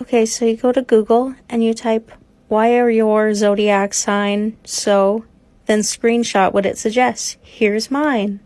Okay, so you go to Google and you type, why are your zodiac sign so? Then screenshot what it suggests. Here's mine.